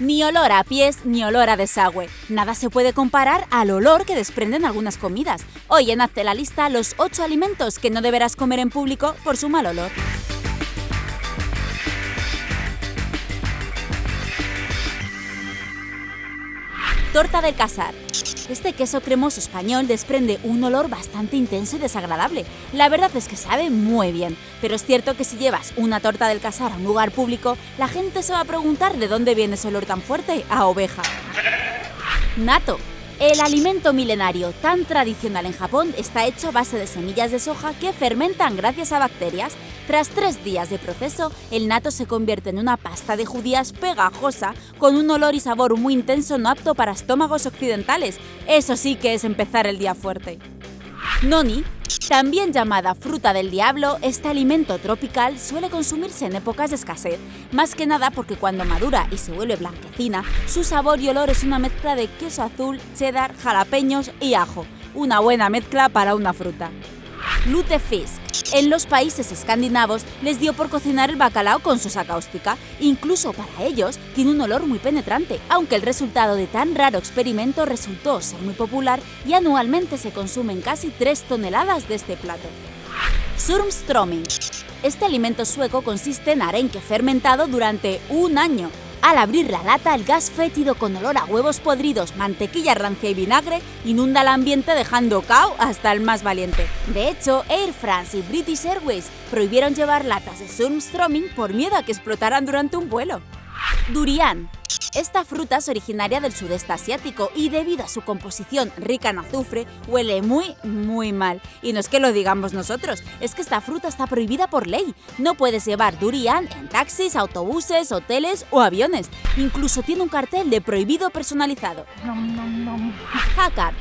Ni olor a pies ni olor a desagüe. Nada se puede comparar al olor que desprenden algunas comidas. Hoy en Hazte la lista los 8 alimentos que no deberás comer en público por su mal olor. Torta del Casar. Este queso cremoso español desprende un olor bastante intenso y desagradable. La verdad es que sabe muy bien, pero es cierto que si llevas una torta del casar a un lugar público, la gente se va a preguntar de dónde viene ese olor tan fuerte a oveja. Nato. El alimento milenario tan tradicional en Japón está hecho a base de semillas de soja que fermentan gracias a bacterias. Tras tres días de proceso, el nato se convierte en una pasta de judías pegajosa con un olor y sabor muy intenso no apto para estómagos occidentales. Eso sí que es empezar el día fuerte. Noni también llamada fruta del diablo, este alimento tropical suele consumirse en épocas de escasez, más que nada porque cuando madura y se vuelve blanquecina, su sabor y olor es una mezcla de queso azul, cheddar, jalapeños y ajo, una buena mezcla para una fruta. Lutefisk. En los países escandinavos les dio por cocinar el bacalao con sosa cáustica. Incluso para ellos tiene un olor muy penetrante, aunque el resultado de tan raro experimento resultó ser muy popular y anualmente se consumen casi 3 toneladas de este plato. Surmströmming. Este alimento sueco consiste en arenque fermentado durante un año, al abrir la lata, el gas fétido con olor a huevos podridos, mantequilla rancia y vinagre inunda el ambiente dejando cao hasta el más valiente. De hecho, Air France y British Airways prohibieron llevar latas de surmströmming por miedo a que explotaran durante un vuelo. Durian. Esta fruta es originaria del sudeste asiático y debido a su composición rica en azufre, huele muy, muy mal. Y no es que lo digamos nosotros, es que esta fruta está prohibida por ley. No puedes llevar durian en taxis, autobuses, hoteles o aviones. Incluso tiene un cartel de prohibido personalizado. Hakar.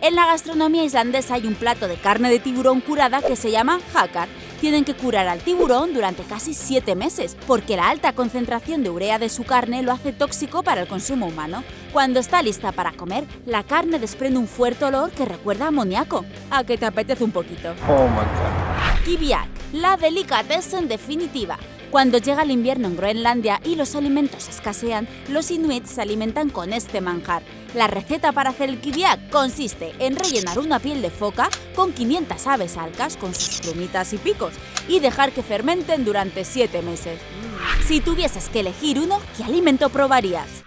En la gastronomía islandesa hay un plato de carne de tiburón curada que se llama hakar tienen que curar al tiburón durante casi 7 meses, porque la alta concentración de urea de su carne lo hace tóxico para el consumo humano. Cuando está lista para comer, la carne desprende un fuerte olor que recuerda a amoníaco. ¿A que te apetece un poquito? Oh my god. Kibiak, la delicatessen definitiva. Cuando llega el invierno en Groenlandia y los alimentos escasean, los inuits se alimentan con este manjar. La receta para hacer el kibiak consiste en rellenar una piel de foca con 500 aves alcas con sus plumitas y picos y dejar que fermenten durante 7 meses. Si tuvieses que elegir uno, ¿qué alimento probarías?